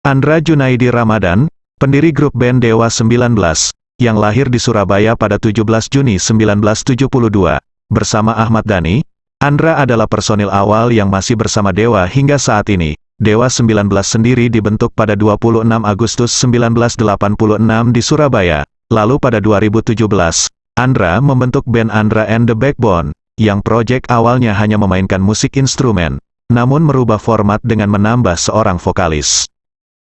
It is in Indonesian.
Andra Junaidi Ramadan, pendiri grup band Dewa 19, yang lahir di Surabaya pada 17 Juni 1972, bersama Ahmad Dhani, Andra adalah personil awal yang masih bersama Dewa hingga saat ini. Dewa 19 sendiri dibentuk pada 26 Agustus 1986 di Surabaya. Lalu pada 2017, Andra membentuk band Andra and the Backbone, yang proyek awalnya hanya memainkan musik instrumen, namun merubah format dengan menambah seorang vokalis.